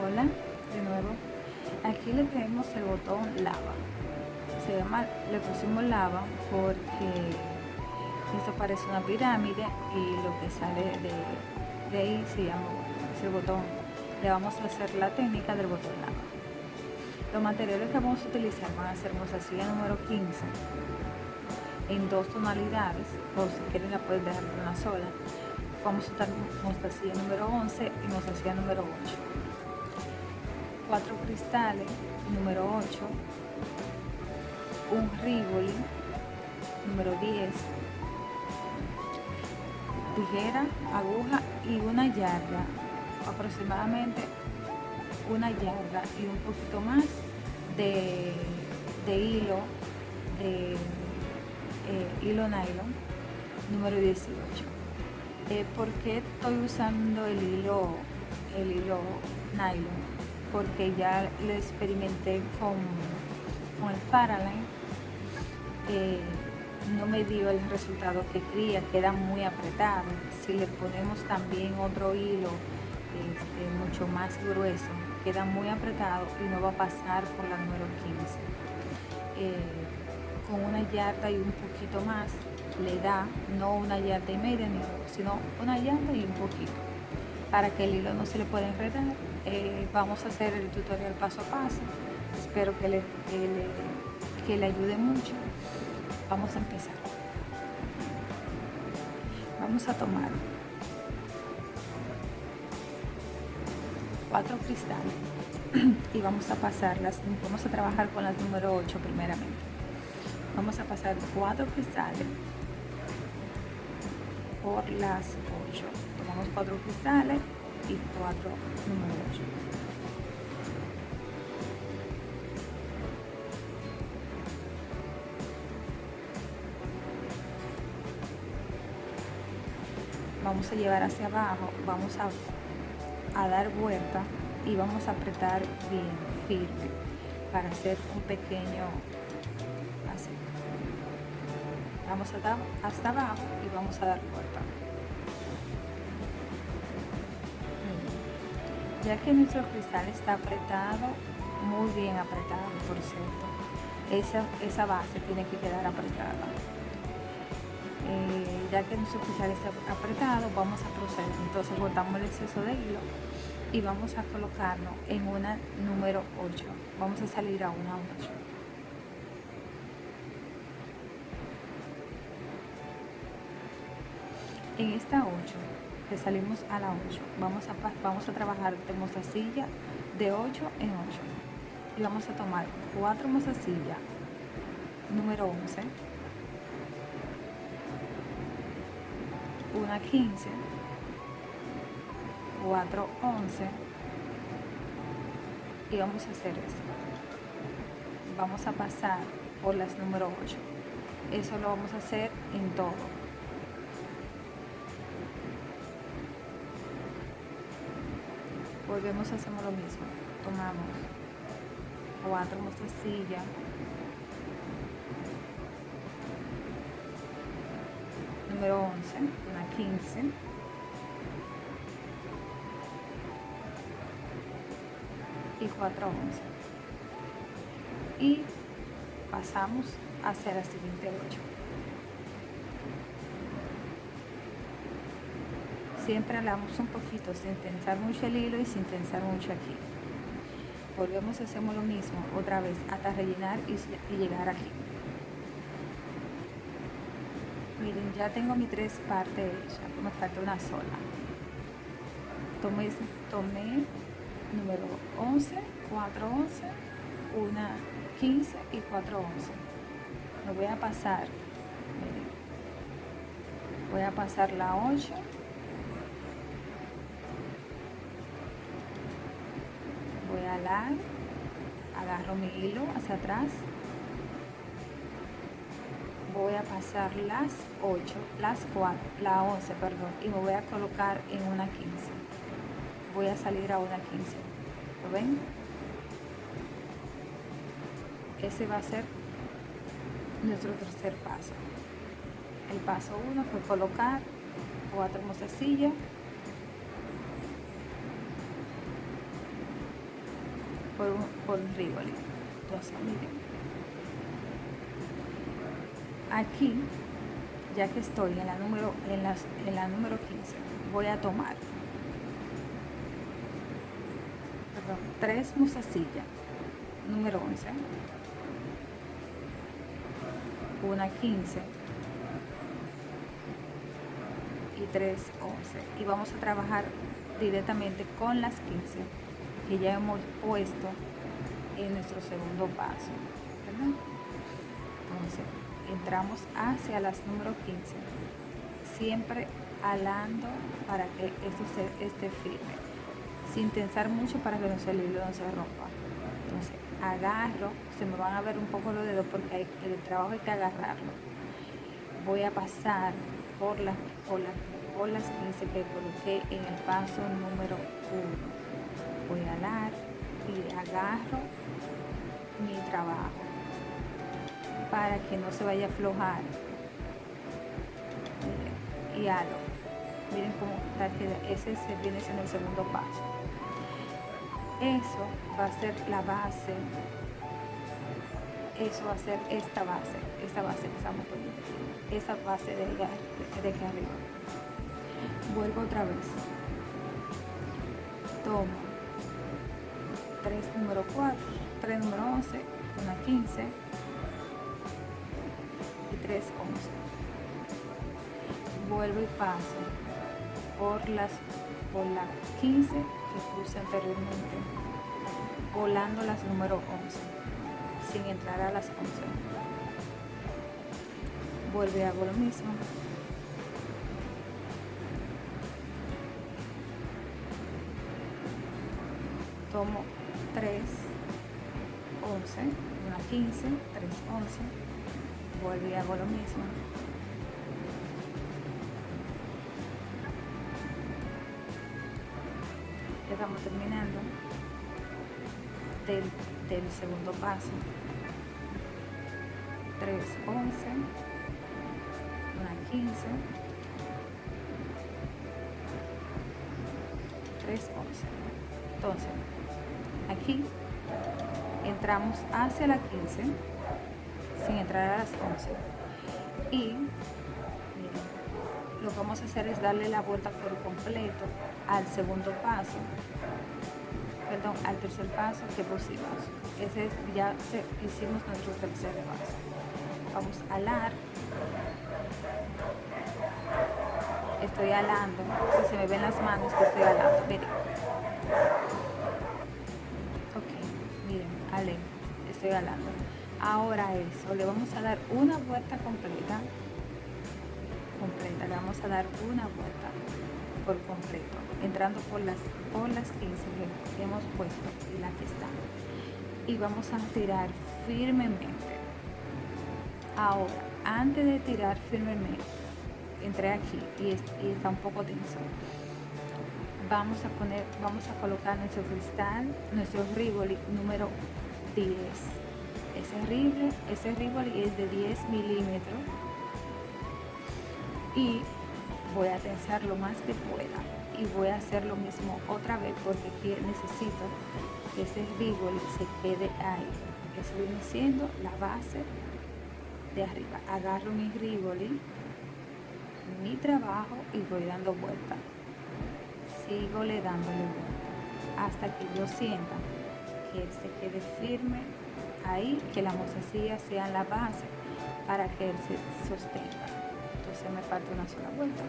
Hola, de nuevo. Aquí le tenemos el botón lava. Se llama, le pusimos lava porque esto parece una pirámide y lo que sale de, ahí se llama ese botón. Le vamos a hacer la técnica del botón lava. Los materiales que vamos a utilizar van a ser mostacilla número 15 en dos tonalidades, o si quieren la pueden dejar en una sola. Vamos a usar mostacilla número 11 y mostacilla número 8 cuatro cristales, número 8, un Rivoli, número 10, tijera, aguja y una yarda, aproximadamente una yarda y un poquito más de, hilo, de eh, hilo nylon, número 18. Eh, ¿Por qué estoy usando el hilo, el hilo nylon? Porque ya lo experimenté con, con el Paraline. Eh, no me dio el resultado que quería, queda muy apretado. Si le ponemos también otro hilo este, mucho más grueso, queda muy apretado y no va a pasar por la número 15. Eh, con una yarda y un poquito más le da, no una yarda y media, sino una yarda y un poquito, para que el hilo no se le pueda enredar eh, vamos a hacer el tutorial paso a paso. Espero que le, que le, ayude mucho. Vamos a empezar. Vamos a tomar cuatro cristales y vamos a pasarlas, vamos a trabajar con las número 8 primeramente. Vamos a pasar cuatro cristales por las 8. Cuatro cristales y 4 número 8. Vamos a llevar hacia abajo, vamos a, a dar vuelta y vamos a apretar bien firme para hacer un pequeño así. Vamos a hasta abajo y vamos a dar vuelta. Ya que nuestro cristal está apretado, muy bien apretado por cierto, esa, esa base tiene que quedar apretada. Eh, ya que nuestro cristal está apretado, vamos a proceder. Entonces botamos el exceso de hilo y vamos a colocarlo en una número 8. Vamos a salir a una 8. En esta 8 que salimos a la 8 vamos a, vamos a trabajar de mostacilla de 8 en 8 y vamos a tomar 4 mostacillas número 11 una 15 4 11 y vamos a hacer esto. Vamos a pasar por las número 8 eso lo vamos a hacer en todo volvemos hacemos lo mismo tomamos cuatro mostacillas número 11 una 15 y 4 11 y pasamos a hacer la siguiente 8 siempre hablamos un poquito sin tensar mucho el hilo y sin tensar mucho aquí. Volvemos hacemos lo mismo otra vez hasta rellenar y, llegar aquí. Miren ya tengo mi tres partes hechas me falta una sola. Tomé, tomé número 11 4 11 una 15 y 4 11 lo voy a pasar miren, voy a pasar la 8 agarro mi hilo hacia atrás, voy a pasar las 8, las 4, la 11, perdón, y me voy a colocar en una 15. Voy a salir a una 15. ¿Lo ven? Ese va a ser nuestro tercer paso. El paso 1 fue colocar cuatro mostacillas por un, por un. Entonces, miren. Aquí, ya que estoy en la número, en las, en la número 15, voy a tomar perdón, tres musasillas, número 11, una 15 y tres 11 y vamos a trabajar directamente con las 15 que ya hemos puesto en nuestro segundo paso entonces entramos hacia las número 15 siempre alando para que esto esté firme sin tensar mucho para que no se el hilo no se rompa. Entonces agarro se me van a ver un poco los dedos porque hay, el trabajo hay que agarrarlo. Voy a pasar por las por por las 15 que coloqué en el paso número 1 voy a alar y agarro mi trabajo para que no se vaya a aflojar. Y halo miren cómo está que ese viene siendo el segundo paso. Eso va a ser la base. Eso va a ser esta base esta base que estamos poniendo. Esa base de, de, de aquí arriba. Vuelvo otra vez. Tomo 3 número 4 3 número 11 una 15 y 3 11 vuelvo y paso por las por la 15 que puse anteriormente volando las número 11 sin entrar a las 11 vuelve y hago lo mismo. Tomo 3, 11, una 15, 3, 11, vuelvo y hago lo mismo. Ya estamos terminando del, del segundo paso. 3, 11, una 15, 3, 11. Entonces, entramos hacia la 15 sin entrar a las 11 y lo que vamos a hacer es darle la vuelta por completo al segundo paso. Perdón, al tercer paso que pusimos ese ya hicimos nuestro tercer paso. Vamos a alar. Estoy alando. Si se me ven las manos que estoy alando. Miren Ahora eso, le vamos a dar una vuelta completa, completa, le vamos a dar una vuelta por completo, entrando por las, por las 15 que hemos puesto y la que está. Y vamos a tirar firmemente. Ahora, antes de tirar firmemente, entré aquí y, está un poco tenso vamos a poner, vamos a colocar nuestro cristal, nuestro Rivoli número 10. Ese ribble, ese Rivoli es de 10 milímetros y voy a tensar lo más que pueda y voy a hacer lo mismo otra vez porque necesito que ese Rivoli se quede ahí. Eso viene siendo la base de arriba. Agarro mi Rivoli, mi trabajo y voy dando vuelta sigo le dándole hasta que yo sienta que él se quede firme ahí, que la mozasilla sea la base para que él se sostenga. Entonces me falta una sola vuelta.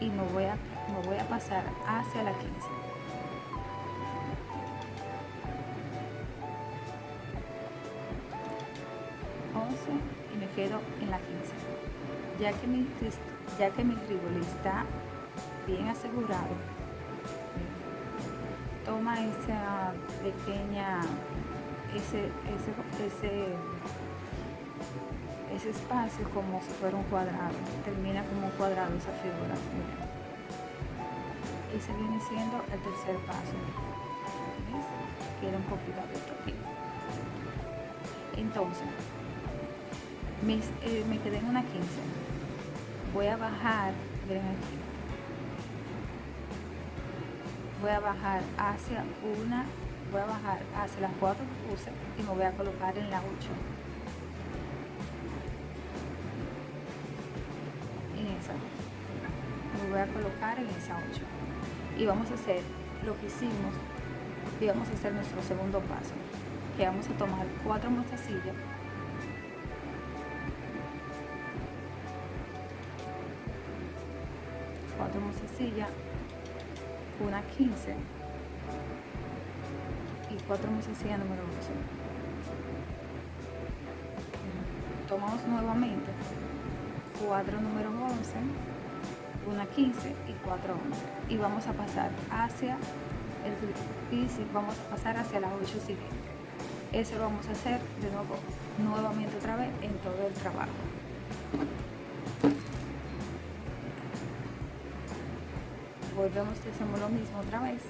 Y me voy a, me voy a pasar hacia la 15. y me quedo en la 15 ya que mi ya que mi está bien asegurado, esa pequeña, ese, ese, ese, espacio como si fuera un cuadrado, termina como un cuadrado esa figura. Y se viene siendo el tercer paso. ¿Ves? Queda un poquito abierto aquí. Entonces, eh, me quedé en una 15 voy a bajar, miren aquí, voy a bajar hacia una voy a bajar hacia las cuatro que puse y me voy a colocar en la 8 en esa. Me voy a colocar en esa 8 y vamos a hacer lo que hicimos y vamos a hacer nuestro segundo paso que vamos a tomar cuatro mostacillas cuatro mostacillas una 15 y cuatro mostacillas número 11 tomamos nuevamente cuatro número 11 una 15 y 4 11 y vamos a pasar hacia el y vamos a pasar hacia la 8 siguiente eso lo vamos a hacer de nuevo nuevamente otra vez en todo el trabajo volvemos y hacemos lo mismo otra vez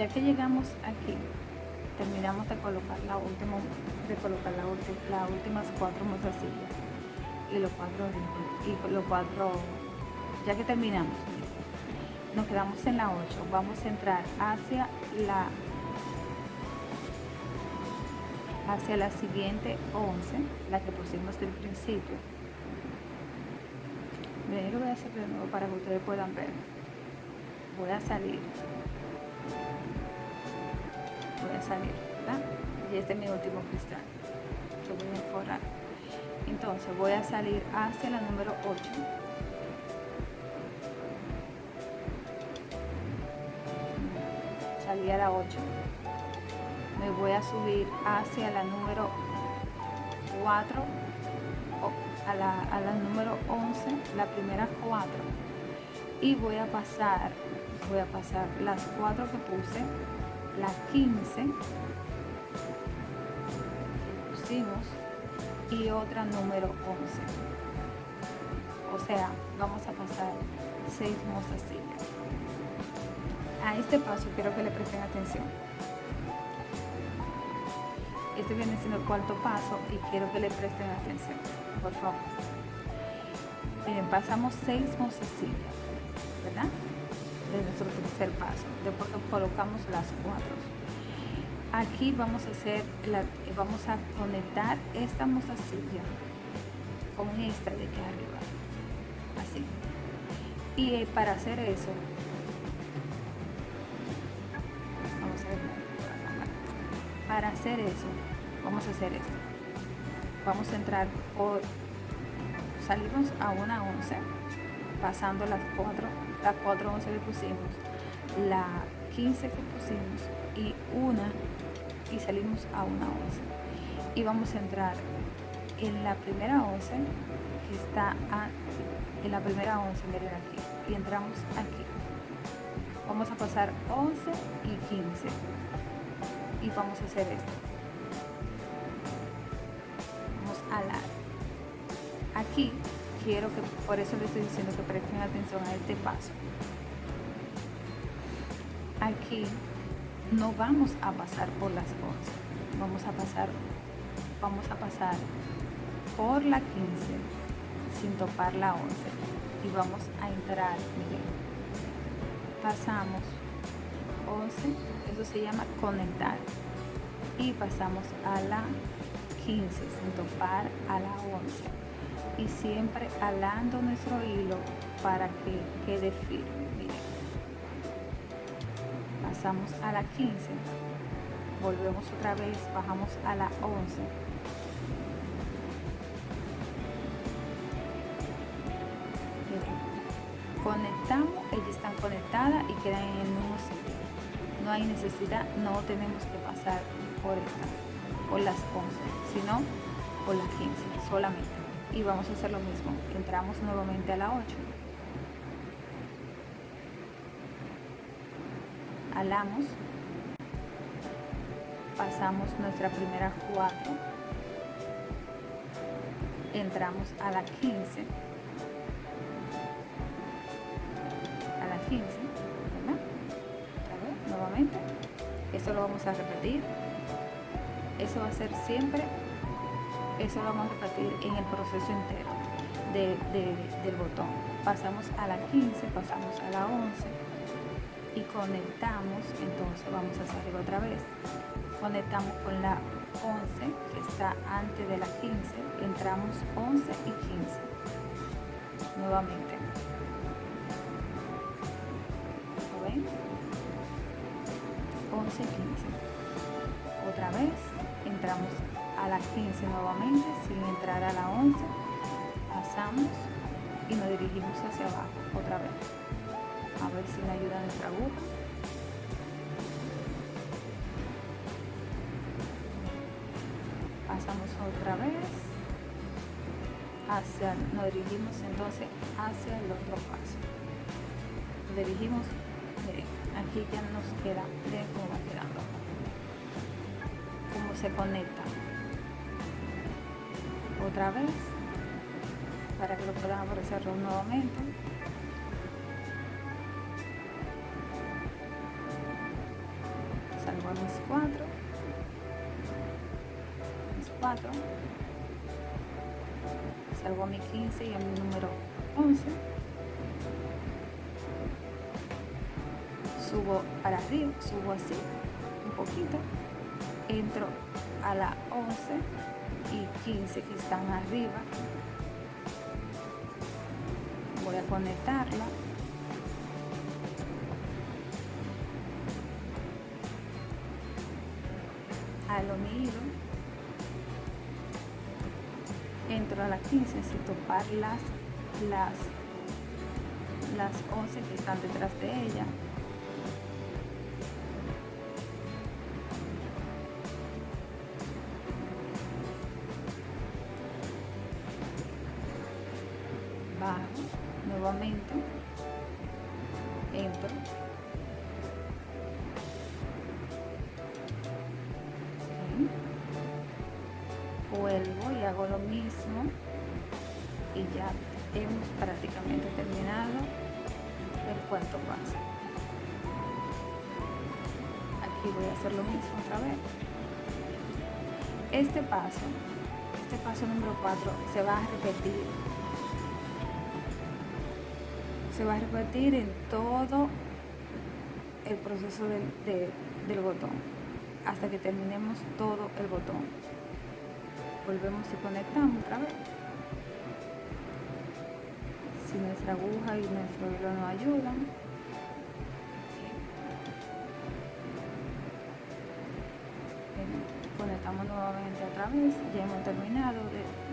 ya que llegamos aquí terminamos de colocar la última de colocar la las últimas cuatro mozasillas y los cuatro y los cuatro ya que terminamos nos quedamos en la 8 vamos a entrar hacia la hacia la siguiente 11 la que pusimos del principio. Miren, lo voy a hacer de nuevo para que ustedes puedan ver. Voy a salir salir ¿verdad? y este es mi último cristal voy a forrar. Entonces voy a salir hacia la número 8 salí a la 8 me voy a subir hacia la número 4 a la, a la número 11 la primera 4 y voy a pasar voy a pasar las 4 que puse la 15 pusimos y otra número 11 o sea vamos a pasar 6 mostacillas a este paso quiero que le presten atención. Este viene siendo el cuarto paso y quiero que le presten atención por favor. Miren pasamos 6 mostacillas de nuestro tercer paso después colocamos las cuatro. Aquí vamos a hacer la, vamos a conectar esta mostacilla con esta de aquí arriba así. Y eh, para hacer eso vamos a ver para hacer eso vamos a hacer esto. Vamos a entrar por salimos a una 11 pasando las cuatro las 4 11 que pusimos, la 15 que pusimos y una y salimos a una 11 y vamos a entrar en la primera 11 que está en la primera 11 miren aquí. Y entramos aquí. Vamos a pasar 11 y 15 y vamos a hacer esto. Vamos a la aquí quiero que, por eso les estoy diciendo que presten atención a este paso. Aquí no vamos a pasar por las 11, vamos a pasar, vamos a pasar por la 15 sin topar la 11 y vamos a entrar, miren, pasamos 11, eso se llama conectar y pasamos a la 15 sin topar a la 11 y siempre alando nuestro hilo para que quede firme. Pasamos a la 15, volvemos otra vez, bajamos a la 11. Conectamos, ellas están conectadas y quedan en el mismo sitio. No hay necesidad, no tenemos que pasar por esta, por las 11, sino por las 15 solamente y vamos a hacer lo mismo. Entramos nuevamente a la 8 alamos. Pasamos nuestra primera cuatro. Entramos a la 15 a la 15 ¿verdad? nuevamente. Eso lo vamos a repetir. Eso va a ser siempre eso lo vamos a repetir en el proceso entero del botón. Pasamos a la 15 pasamos a la 11 y conectamos entonces vamos a hacer otra vez. Conectamos con la 11 que está antes de la 15 entramos 11 y 15 nuevamente. Ven? 11 y 15 otra vez entramos a la 15 nuevamente. Sin entrar a la 11 pasamos y nos dirigimos hacia abajo otra vez. A ver si me ayuda nuestra aguja. Pasamos otra vez hacia nos dirigimos entonces hacia el otro paso. Dirigimos aquí ya nos queda miren cómo va quedando. Cómo se conecta otra vez para que lo puedan aparecer nuevamente salgo a mis cuatro. Mis cuatro. Salgo a mi 15 y a mi número 11 subo para arriba subo así un poquito. Entro a la 11 y 15 que están arriba. Voy a conectarla. A lo entro a la 15 sin topar las las las 11 que están detrás de ella este paso este paso número 4 se va a repetir. Se va a repetir en todo el proceso del, botón hasta que terminemos todo el botón. Volvemos y conectamos otra vez. Si nuestra aguja y nuestro hilo nos ayudan vez ya hemos terminado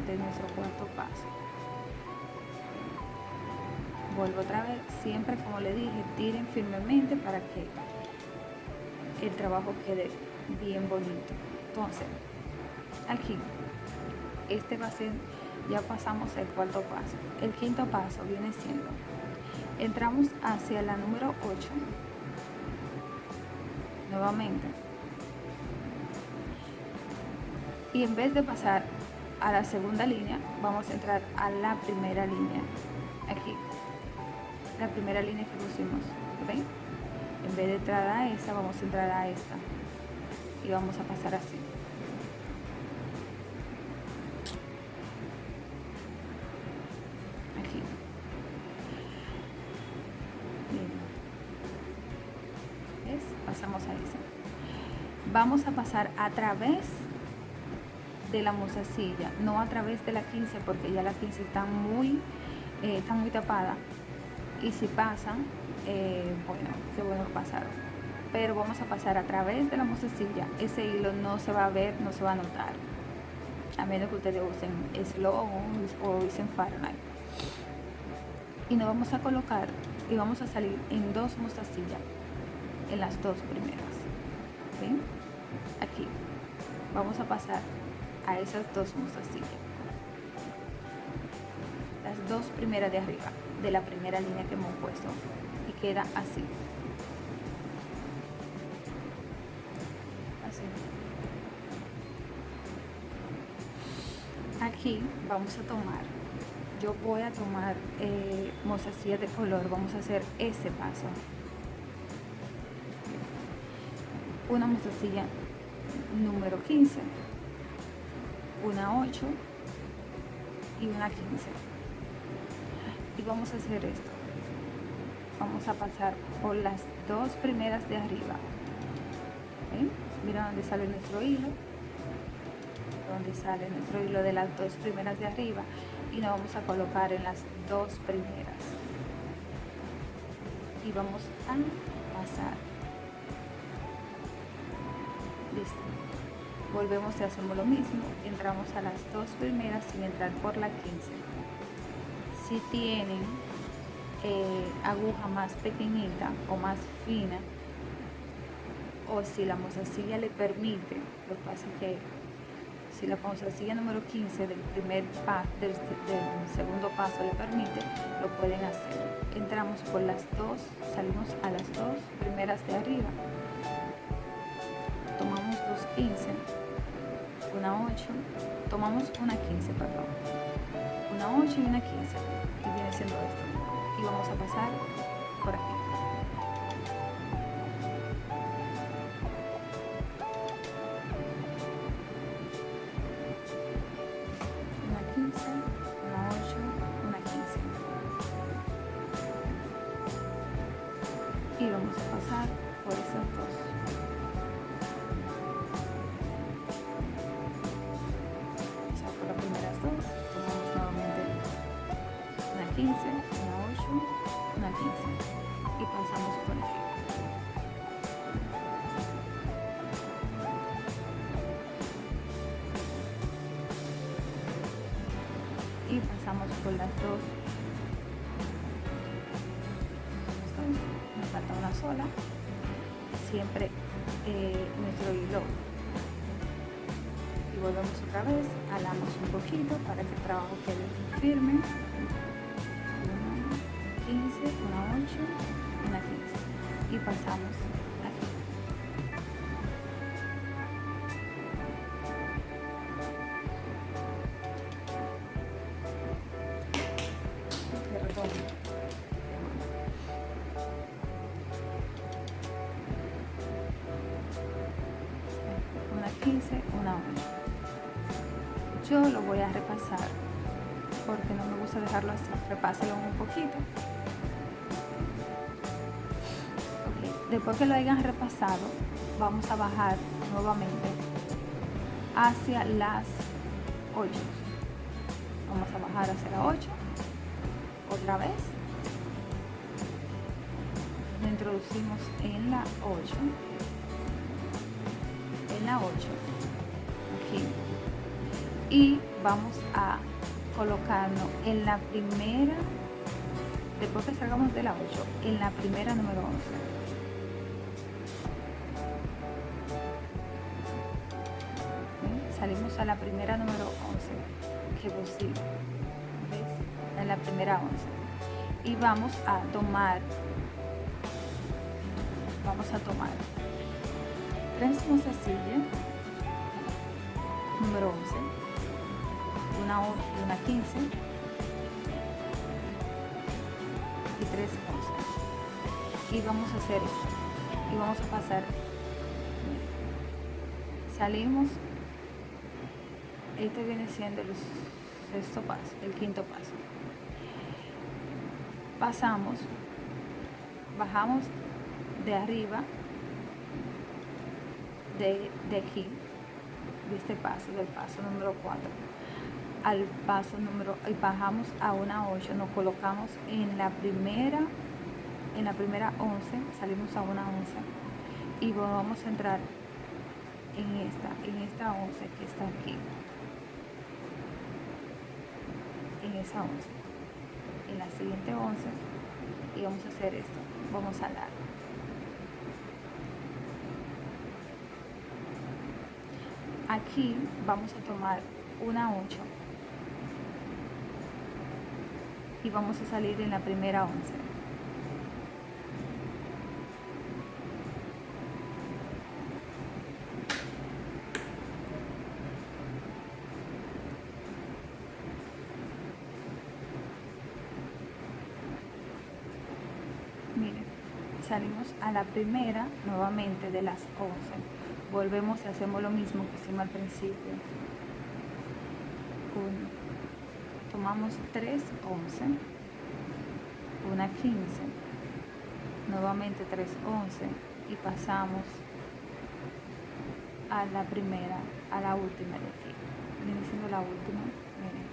de nuestro cuarto paso vuelvo otra vez, siempre como le dije, tiren firmemente para que el trabajo quede bien bonito. Entonces, aquí, este va a ser, ya pasamos el cuarto paso. El quinto paso viene siendo, entramos hacia la número 8, nuevamente, y en vez de pasar a la segunda línea, vamos a entrar a la primera línea, aquí la primera línea que pusimos ¿ven? en vez de entrar a esa vamos a entrar a esta. Y vamos a pasar así. Aquí. ¿Ves? pasamos a esa. Vamos a pasar a través de la mozasilla, no a través de la 15 porque ya la 15 está muy, eh, está muy tapada y si pasan, eh, bueno, qué bueno pasaron. Pero vamos a pasar a través de la mostacilla. Ese hilo no se va a ver, no se va a notar. A menos que ustedes usen Slow o usen Fahrenheit. Y nos vamos a colocar y vamos a salir en dos mostacillas. En las dos primeras. Aquí. Vamos a pasar a esas dos musasillas las dos primeras de arriba de la primera línea que hemos puesto y queda así. Así. Aquí vamos a tomar yo voy a tomar eh, mozasillas de color vamos a hacer ese paso. Una mozasilla número 15 una 8 y una 15 y vamos a hacer esto. Vamos a pasar por las dos primeras de arriba. Mira dónde sale nuestro hilo. Donde sale nuestro hilo de las dos primeras de arriba. Y nos vamos a colocar en las dos primeras. Y vamos a pasar. Listo volvemos y hacemos lo mismo. Entramos a las dos primeras sin entrar por la 15 si tienen eh, aguja más pequeñita o más fina o si la mozasilla le permite lo que pasa es que si la mozasilla número 15 del primer paso del, segundo paso le permite lo pueden hacer. Entramos por las dos salimos a las dos primeras de arriba. Tomamos dos 15 una 8 tomamos una 15 perdón. Una 8 y una 15 que viene siendo esto. Y vamos a pasar por aquí 15 una 8 una 15 y pasamos por aquí. Y pasamos por las dos. Entonces, nos falta una sola. Siempre eh, nuestro hilo. Y volvemos otra vez alamos un poquito para que el trabajo quede firme. una 15 una 8 una 15 y pasamos aquí Perdón. una 15, una 8. Yo lo voy a repasar porque no me gusta dejarlo así. Repáselo un poquito. Después que lo hayan repasado, vamos a bajar nuevamente hacia las 8. Vamos a bajar hacia la 8. Otra vez. Lo introducimos en la 8 en la 8 aquí y vamos a colocarnos en la primera después que salgamos de la 8 en la primera número 11 salimos a la primera número 11 que posible ¿ves? en la primera 11 y vamos a tomar vamos a tomar. Tres mozasillas número 11 una 8 y una 15 y tres 11 y vamos a hacer esto y vamos a pasar salimos este viene siendo el sexto paso el quinto paso. Pasamos bajamos de arriba de, de aquí, de este paso, del paso número 4 al paso número, y bajamos a una 8, nos colocamos en la primera, en la primera 11, salimos a una 11 y vamos a entrar en esta, en esta 11 que está aquí, esa 11, en la siguiente 11 y vamos a hacer esto, vamos a dar aquí vamos a tomar una 8 y vamos a salir en la primera 11 salimos a la primera nuevamente de las 11 volvemos y hacemos lo mismo que hicimos al principio. 1 tomamos 3 11 una 15 nuevamente 3 11 y pasamos a la primera a la última de aquí viene siendo la última miren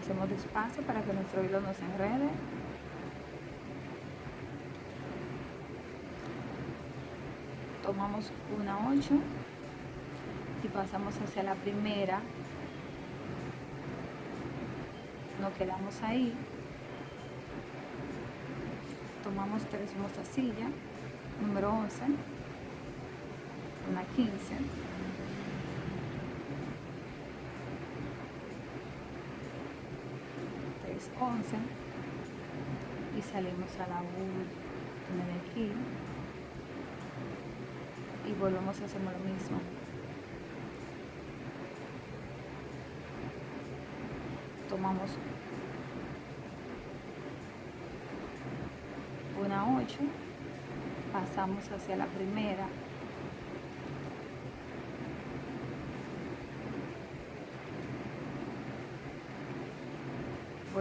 hacemos despacio para que nuestro hilo no se enrede. Tomamos una 8 y pasamos hacia la primera. Nos quedamos ahí. Tomamos tres mostacillas número 11 una 15 3 11 y salimos a la de aquí y volvemos a hacer lo mismo. Tomamos una 8 pasamos hacia la primera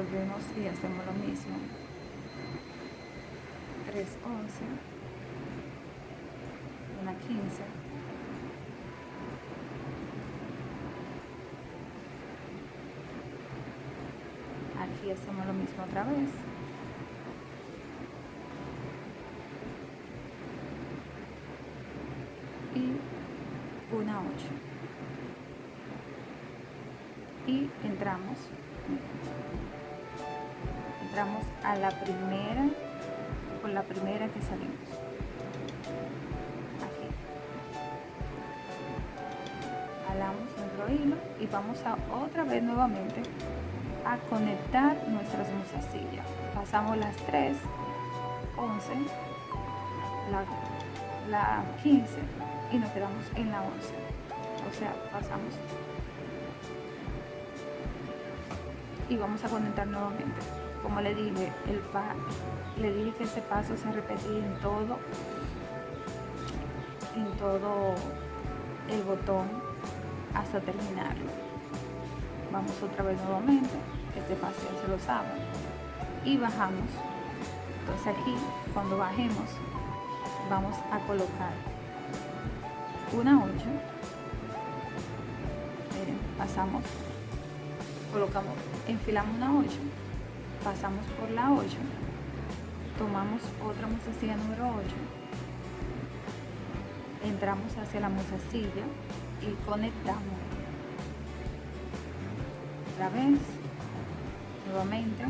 volvemos y hacemos lo mismo. 3 11 una 15 aquí hacemos lo mismo otra vez y una 8 y entramos entramos a la primera con la primera que salimos. Aquí jalamos nuestro hilo y vamos a otra vez nuevamente a conectar nuestras mozasillas pasamos las 3 11 la, la 15 y nos quedamos en la 11 o sea pasamos. Y vamos a conectar nuevamente como le dije el pa le dije que ese paso se repetía en todo en todo el botón hasta terminarlo. Vamos otra vez nuevamente este paso ya se lo saben y bajamos. Entonces aquí cuando bajemos vamos a colocar una 8 miren pasamos colocamos enfilamos una 8 pasamos por la 8 tomamos otra mozasilla número 8 entramos hacia la mozasilla y conectamos. Otra vez nuevamente.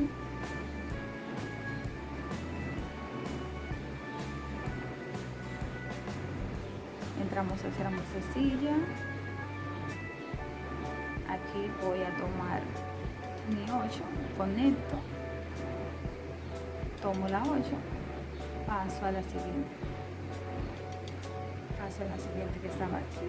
Entramos hacia la mozasilla aquí voy a tomar mi 8 conecto tomo la 8 paso a la siguiente paso a la siguiente que estaba aquí.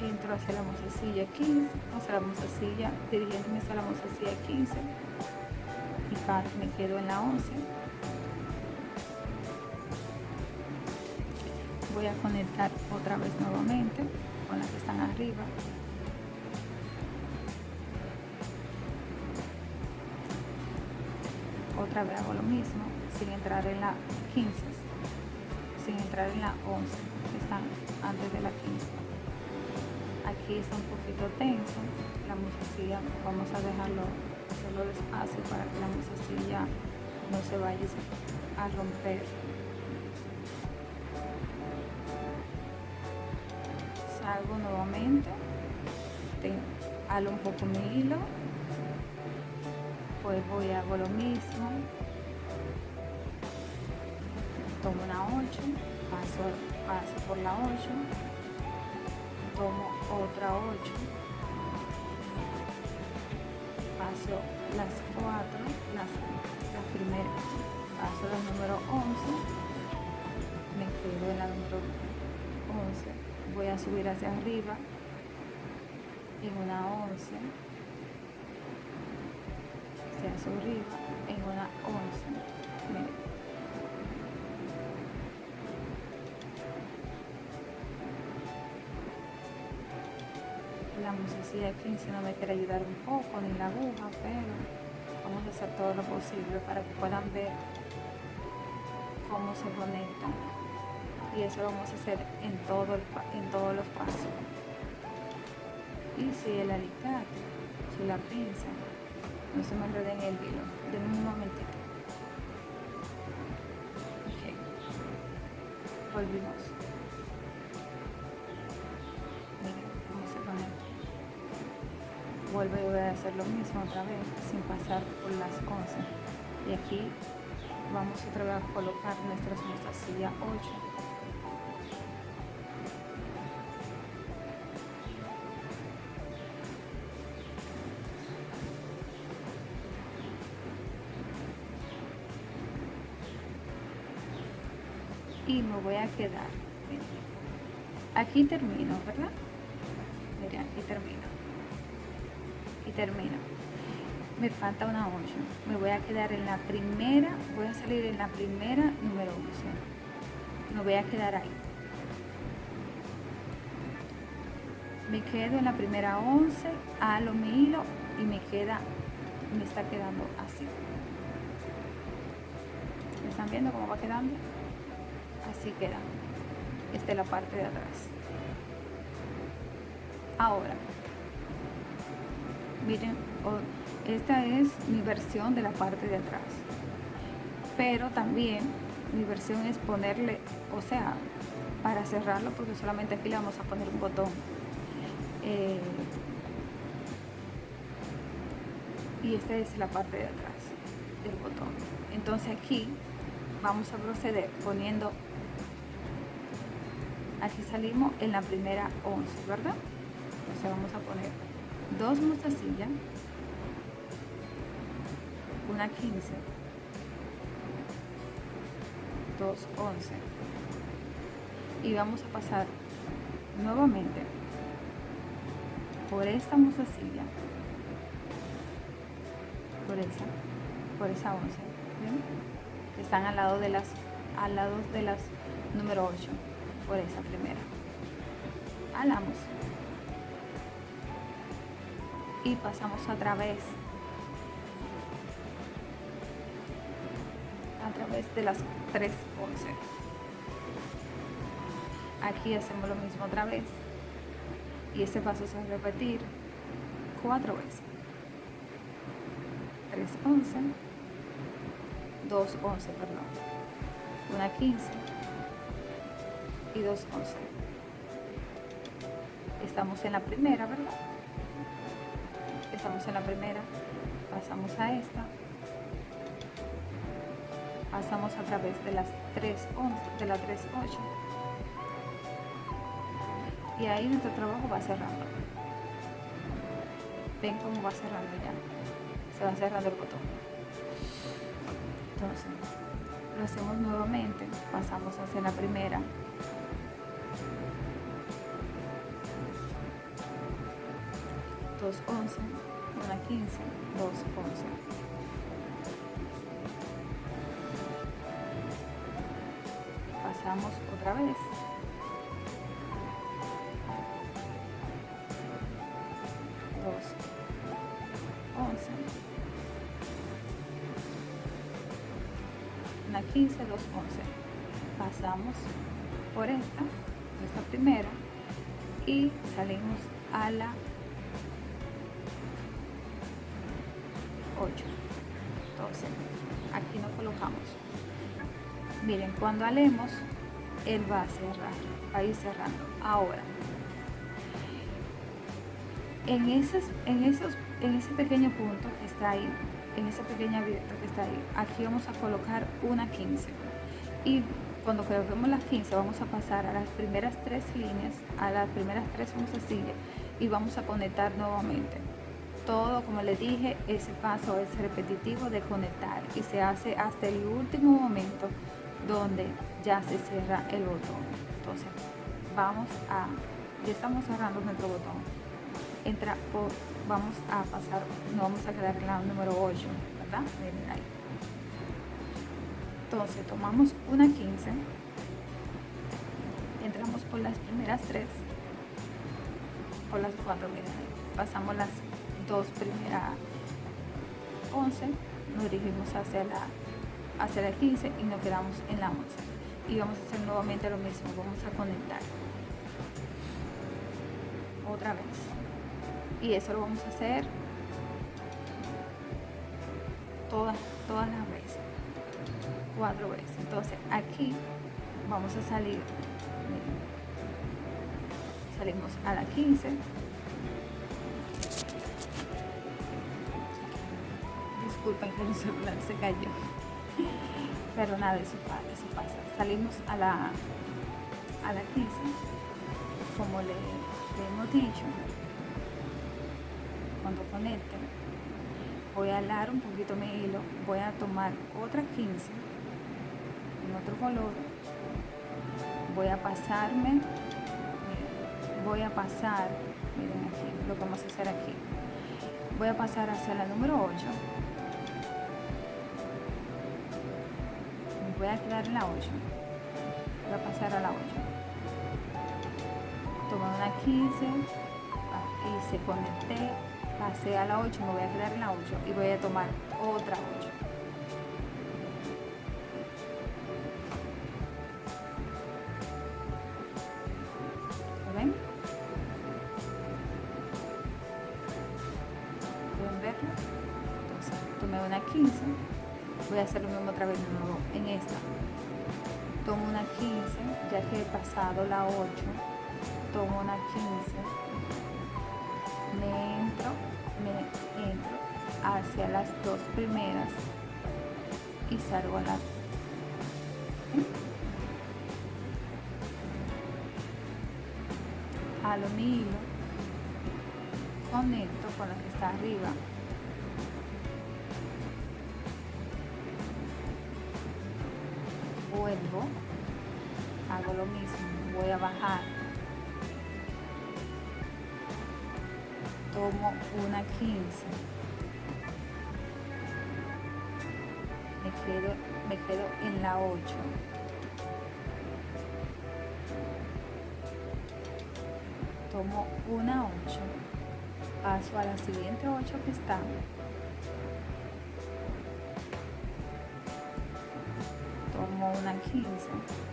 Entro hacia la mozasilla 15 hacia la mozasilla dirigiéndome hacia la mozasilla 15 y me quedo en la 11 voy a conectar otra vez nuevamente con las que están arriba hago lo mismo sin entrar en la 15 sin entrar en la 11 que están antes de la 15 aquí está un poquito tenso la musacilla vamos a dejarlo solo despacio para que la musacilla no se vaya a romper. Salgo nuevamente halo un poco mi hilo voy a hago lo mismo. Tomo una 8 paso, paso por la 8 tomo otra 8 paso las 4 las, las primeras paso la número 11 me quedo en la número 11 voy a subir hacia arriba en una 11 arriba en una 11 miren la musicía 15 no me quiere ayudar un poco ni la aguja pero vamos a hacer todo lo posible para que puedan ver cómo se conectan. Y eso vamos a hacer en, todo en todos los pasos. Y si el alicate si la pinza no se me enrede en el hilo denme un momentito. Ok. Volvimos. Miren conecta vuelvo y voy a hacer lo mismo otra vez sin pasar por las cosas. Y aquí vamos otra vez a colocar nuestra mostacilla 8 voy a quedar. Aquí termino verdad miren aquí termino. Y termino. Me falta una 8 me voy a quedar en la primera voy a salir en la primera número 11 me voy a quedar ahí. Me quedo en la primera 11 halo mi hilo y me queda me está quedando así. ¿están viendo cómo va quedando? Así queda esta es la parte de atrás. Ahora miren esta es mi versión de la parte de atrás pero también mi versión es ponerle o sea para cerrarlo porque solamente aquí le vamos a poner un botón. Eh, y esta es la parte de atrás del botón. Entonces aquí vamos a proceder poniendo aquí salimos en la primera 11 verdad entonces vamos a poner dos mostacillas una 15 dos 11 y vamos a pasar nuevamente por esta mostacilla por esa por esa 11 que están al lado de las al lado de las número 8 por esa primera. Alamos y pasamos a través a través de las tres 11 aquí hacemos lo mismo otra vez. Y este paso se va a repetir cuatro veces. 3 11 2 11 perdón. Una 15 y 2 11 estamos en la primera verdad estamos en la primera. Pasamos a esta. Pasamos a través de las 3 11 de la 3 8 y ahí nuestro trabajo va cerrando. Ven cómo va cerrando ya se va cerrando el botón. Entonces lo hacemos nuevamente. Pasamos hacia la primera 2, 11, una 15, 2, 11. Pasamos otra vez. Cuando alemos él va a cerrar va a ir cerrando. Ahora en esos, en esos en ese pequeño punto que está ahí en ese pequeño abierto que está ahí aquí vamos a colocar una 15 y cuando coloquemos las 15 vamos a pasar a las primeras tres líneas a las primeras tres sillas y vamos a conectar nuevamente. Todo, como les dije, ese paso es repetitivo de conectar y se hace hasta el último momento donde ya se cierra el botón. Entonces, vamos a, ya estamos cerrando nuestro botón. Entra por, vamos a pasar, no vamos a quedar en la número 8, yarda, miren ahí. Entonces tomamos una 15, entramos por las primeras tres, por las cuatro, miren. Pasamos las dos primeras 11, nos dirigimos hacia la, hacia la 15 y nos quedamos en la 11. Y vamos a hacer nuevamente lo mismo, vamos a conectar. Otra vez. Y eso lo vamos a hacer todas, todas las veces. Cuatro veces. Entonces aquí vamos a salir. Salimos a la 15 disculpen que el celular se cayó. Pero nada, eso, eso pasa. Salimos a la, a la 15, como le, hemos dicho, cuando conecte, voy a alar un poquito mi hilo, voy a tomar otra 15 en otro color, voy a pasarme, voy a pasar, miren aquí, lo que vamos a hacer aquí, voy a pasar hacia la número 8 quedar en la 8 voy a pasar a la 8 tomé una 15 y se conecté pasé a la 8 me voy a quedar en la 8 y voy a tomar otra 8 pasado la 8 tomo una 15 me entro me entro hacia las dos primeras y salgo a la a lo mi hilo conecto con la que está arriba lo mismo, voy a bajar, tomo una 15, me quedo, me quedo en la 8, tomo una 8, paso a la siguiente 8 que está, una 15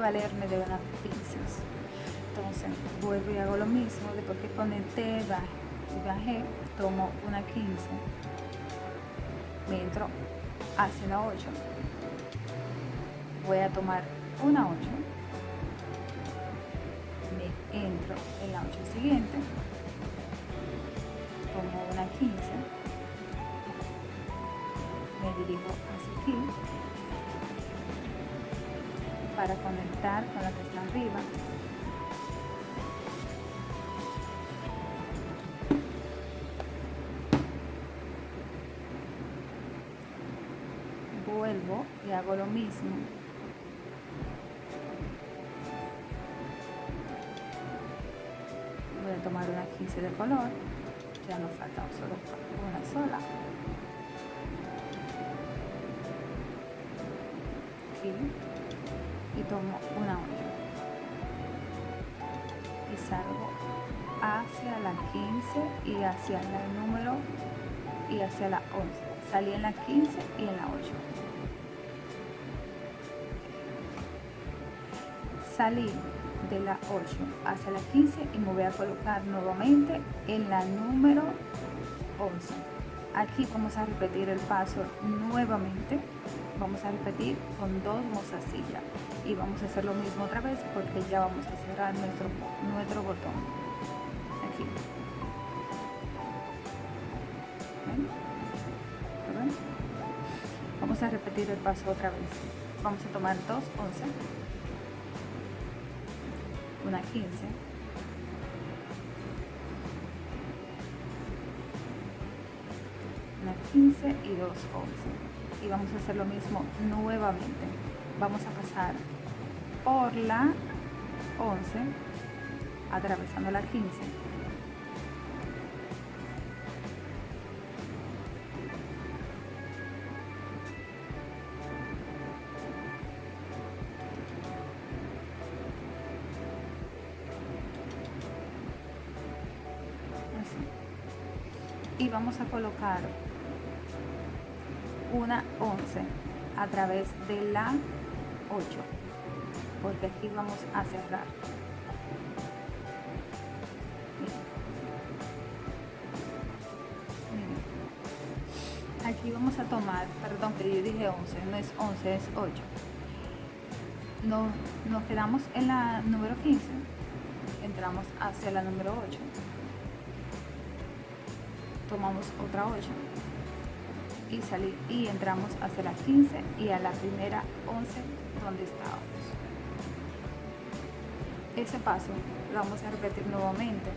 valerme de unas pinzas. Entonces vuelvo y hago lo mismo. Después que conecté y bajé, tomo una 15. Me entro hacia la 8. Voy a tomar una 8. Me entro en la 8 siguiente. Tomo una 15 me dirijo hacia aquí para conectar con la que está arriba. Vuelvo y hago lo mismo. Voy a tomar una 15 de color. Ya nos falta solo una sola. Y tomo una olla y salgo hacia la 15 y hacia el número y hacia la 11 salí en la 15 y en la 8 salí de la 8 hacia la 15 y me voy a colocar nuevamente en la número 11 aquí vamos a repetir el paso nuevamente vamos a repetir con dos mostacillas y vamos a hacer lo mismo otra vez porque ya vamos a cerrar nuestro, nuestro botón. Aquí. ¿Ven? ¿Ven? vamos a repetir el paso otra vez. Vamos a tomar dos once. Una 15 y dos 11. Y vamos a hacer lo mismo nuevamente. Vamos a pasar por la 11, atravesando la 15 y vamos a colocar una 11 a través de la 8 porque aquí vamos a cerrar. Aquí vamos a tomar perdón que yo dije 11 no es 11 es 8 nos, nos quedamos en la número 15 entramos hacia la número 8 tomamos otra 8 y salir y entramos hacia la 15 y a la primera 11 donde estábamos. Ese paso lo vamos a repetir nuevamente.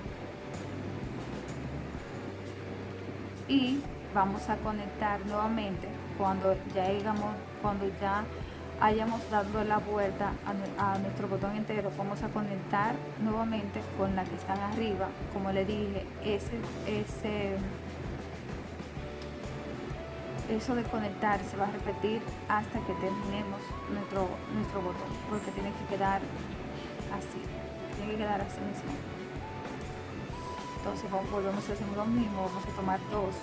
Y vamos a conectar nuevamente cuando ya llegamos cuando ya hayamos dado la vuelta a, nuestro botón entero vamos a conectar nuevamente con la que están arriba. Como le dije ese ese eso de conectar se va a repetir hasta que terminemos nuestro, nuestro botón, porque tiene que quedar así, tiene que quedar así mismo. Entonces volvemos a hacer lo mismo, vamos a tomar dos.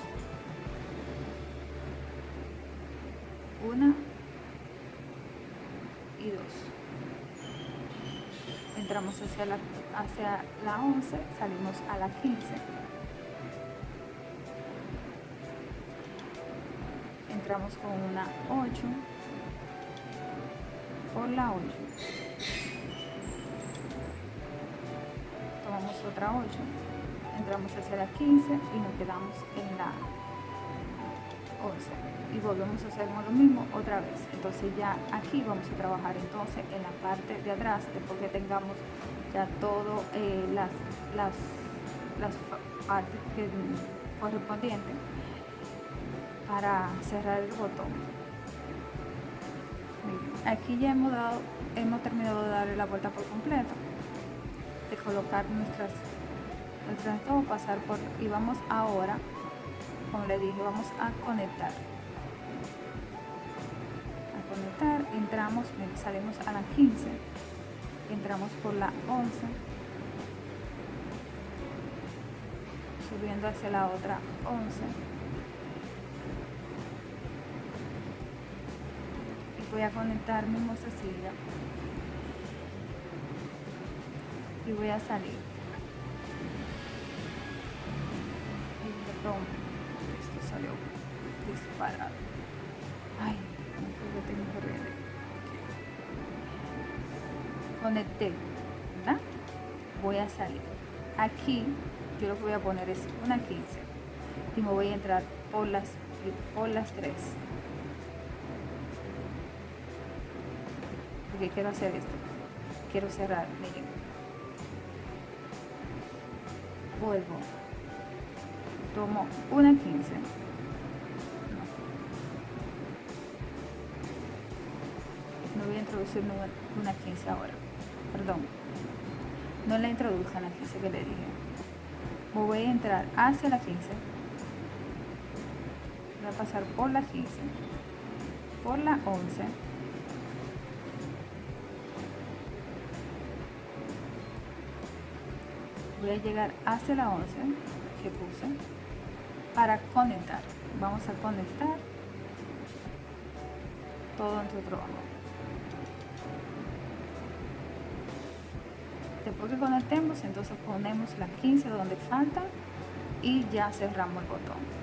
Una y dos. Entramos hacia la, hacia la 11, salimos a la 15 con una 8 por la 8 tomamos otra 8 entramos hacia la 15 y nos quedamos en la 11 y volvemos a hacer lo mismo otra vez. Entonces ya aquí vamos a trabajar entonces en la parte de atrás después que tengamos ya todo eh, las, las, las partes correspondientes para cerrar el botón. Aquí ya hemos dado hemos terminado de darle la vuelta por completo. De colocar nuestras nuestras dos pasar por y vamos ahora como le dije vamos a conectar. A conectar entramos salimos a la 15 entramos por la 11 subiendo hacia la otra 11 voy a conectar mi mozasilla y voy a salir. Y esto salió disparado. Ay no tengo que conecté. ¿verdad? voy a salir. Aquí yo lo que voy a poner es una 15 y me voy a entrar por las por las 3 quiero hacer esto. Quiero cerrar, miren. Vuelvo. Tomo una 15. No. voy a introducir una 15 ahora. Perdón. No la introduzco en la 15 que le dije. voy a entrar hacia la 15. Voy a pasar por la 15. Por la 11 voy a llegar hacia la 11 que puse para conectar. Vamos a conectar todo nuestro trabajo después que conectemos entonces ponemos la 15 donde falta y ya cerramos el botón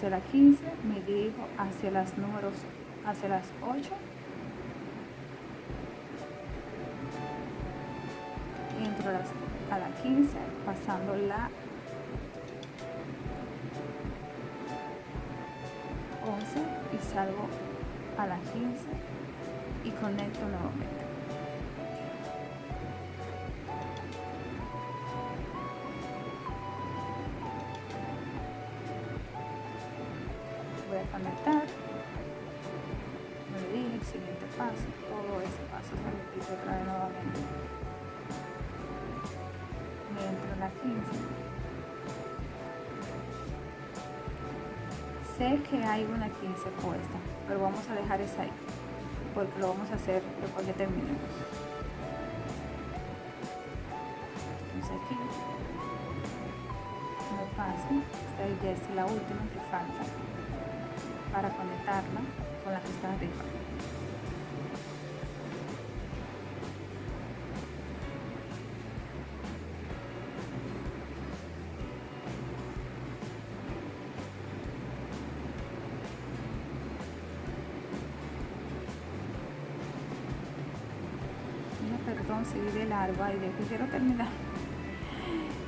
hacia la 15 me dirijo hacia las números hacia las 8 entro a la 15 pasando la 11 y salgo a la 15 y conecto nuevamente una 15 puesta, pero vamos a dejar esa ahí, porque lo vamos a hacer después que terminemos. Entonces aquí me paso, esta ya es la última que falta para conectarla con la que está arriba. Seguí de largo. Ay, Dios, que quiero terminar.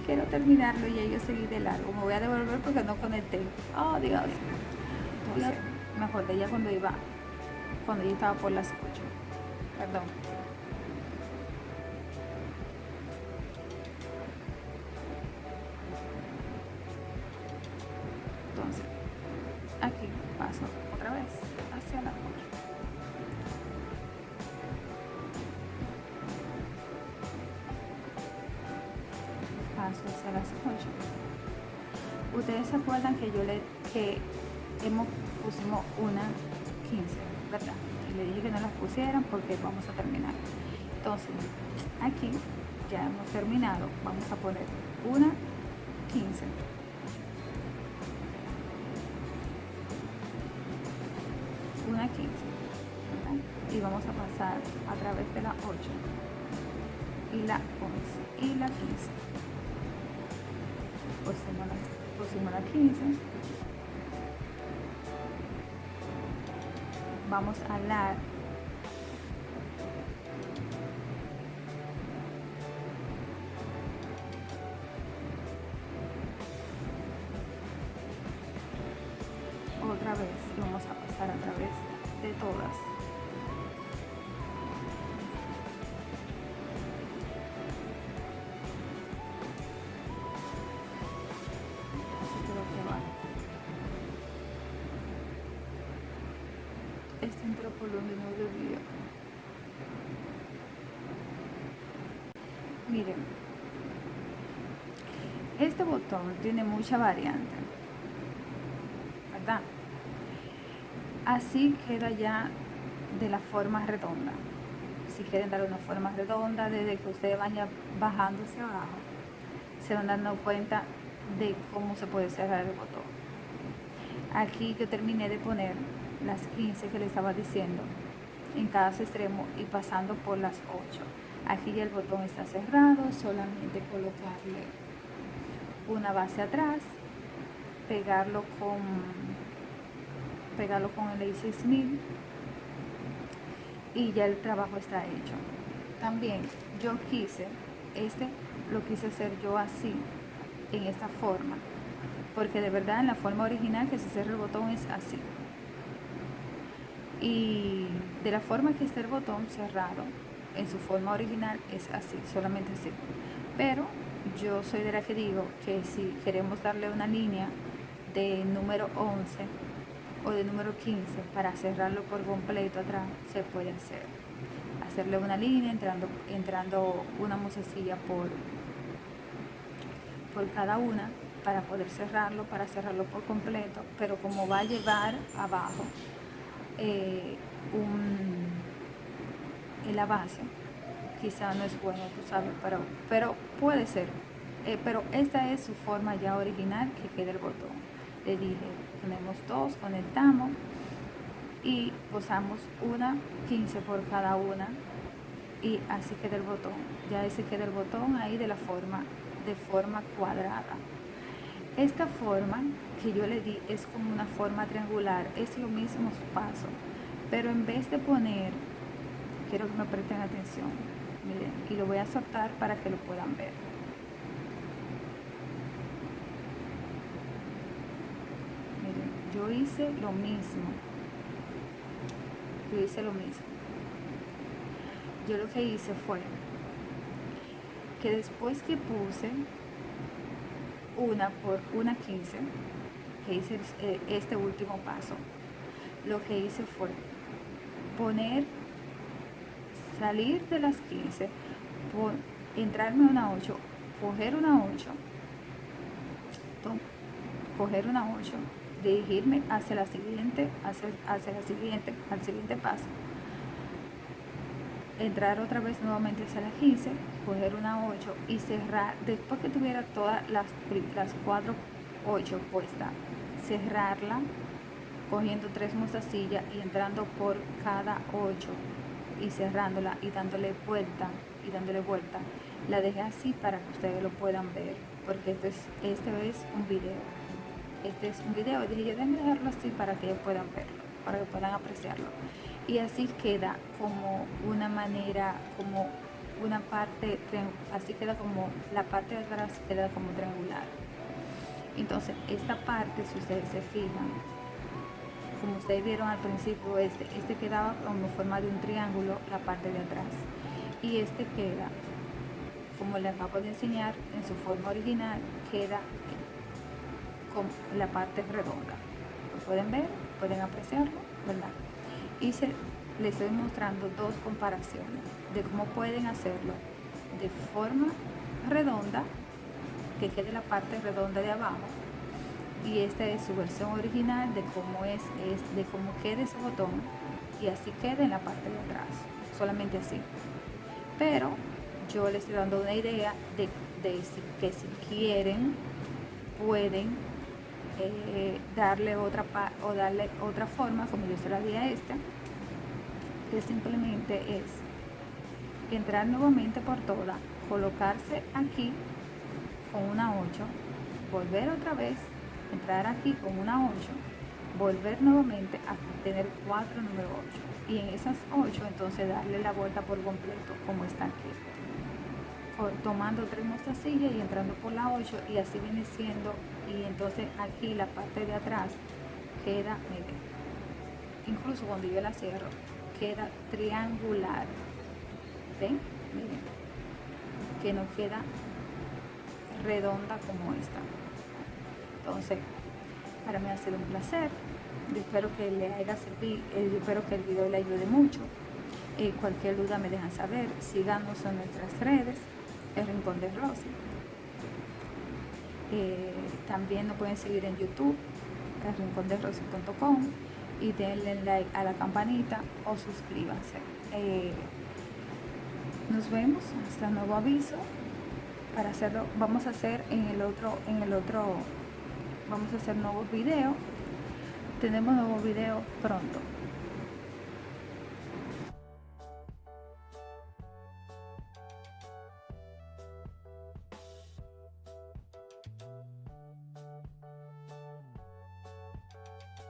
Quiero terminarlo y yo seguí de largo. Me voy a devolver porque no conecté. Oh, Dios. Entonces, me acordé ya cuando iba, cuando yo estaba por las 8. Perdón. Ustedes se acuerdan que yo le que hemos pusimos una 15 verdad y le dije que no las pusieran porque vamos a terminar. Entonces aquí ya hemos terminado. Vamos a poner una 15 una 15 ¿verdad? y vamos a pasar a través de la 8 y la 11 y la 15 pusimos la, pusimos la 15 vamos a alar tiene mucha variante ¿verdad? así queda ya de la forma redonda. Si quieren dar una forma redonda desde que ustedes vayan bajando hacia abajo se van dando cuenta de cómo se puede cerrar el botón. Aquí yo terminé de poner las 15 que les estaba diciendo en cada extremo y pasando por las 8 aquí ya el botón está cerrado solamente colocarle una base atrás pegarlo con pegarlo con el A6000 y ya el trabajo está hecho. También yo quise este lo quise hacer yo así en esta forma porque de verdad en la forma original que se cierra el botón es así. Y de la forma que está el botón cerrado en su forma original es así, solamente así. Pero yo soy de la que digo que si queremos darle una línea de número 11 o de número 15 para cerrarlo por completo atrás se puede hacer. Hacerle una línea entrando, entrando una musecilla por por cada una para poder cerrarlo, para cerrarlo por completo, pero como va a llevar abajo eh, un, en la base, quizá no es bueno, tú sabes, pero, pero puede ser. Eh, pero esta es su forma ya original que queda el botón. Le dije, tenemos dos, conectamos y usamos una 15 por cada una y así queda el botón. Ya ese queda el botón ahí de la forma de forma cuadrada. Esta forma que yo le di es como una forma triangular, es lo mismo paso, pero en vez de poner, quiero que me presten atención, miren, y lo voy a soltar para que lo puedan ver. Miren, yo hice lo mismo, yo hice lo mismo. Yo lo que hice fue que después que puse una por una 15, que hice eh, este último paso, lo que hice fue poner, salir de las 15, entrarme una 8, coger una 8, coger una 8, dirigirme hacia la siguiente, hacia, hacia la siguiente, al siguiente paso, entrar otra vez nuevamente hacia la 15, coger una 8 y cerrar, después que tuviera todas las, las 4 8 puestas, cerrarla cogiendo tres mostacillas y entrando por cada 8 y cerrándola y dándole vuelta y dándole vuelta. La dejé así para que ustedes lo puedan ver, porque este es, este es un video. Este es un video, dije yo déjenme dejarlo así para que ellos puedan verlo, para que puedan apreciarlo y así queda como una manera, como una parte, así queda como la parte de atrás queda como triangular. Entonces esta parte, si ustedes se fijan, como ustedes vieron al principio, este, este quedaba como forma de un triángulo la parte de atrás y este queda, como les acabo de enseñar, en su forma original queda con la parte redonda. ¿Lo pueden ver? ¿Pueden apreciarlo? ¿Verdad? y se, les estoy mostrando dos comparaciones de cómo pueden hacerlo de forma redonda que quede la parte redonda de abajo y esta es su versión original de cómo es, es de cómo quede ese botón y así quede en la parte de atrás solamente así. Pero yo les estoy dando una idea de, que si quieren pueden eh, darle otra o darle otra forma como yo se la di a esta que simplemente es entrar nuevamente por toda colocarse aquí con una 8 volver otra vez entrar aquí con una 8 volver nuevamente a tener 4 número 8 y en esas 8 entonces darle la vuelta por completo como está aquí. Tomando tres mostacillas y entrando por la 8 y así viene siendo y entonces aquí la parte de atrás queda miren incluso cuando yo la cierro queda triangular. Ven miren que no queda redonda como esta entonces para mí ha sido un placer yo espero que le haya servido eh, yo espero que el video le ayude mucho eh, cualquier duda me dejan saber síganos en nuestras redes el Rincón de Rosy. Eh, también nos pueden seguir en YouTube, el rincón de Rosy.com y denle like a la campanita o suscríbanse. Nos vemos hasta nuevo aviso para hacerlo vamos a hacer en el otro en el otro vamos a hacer nuevos videos tenemos nuevos videos pronto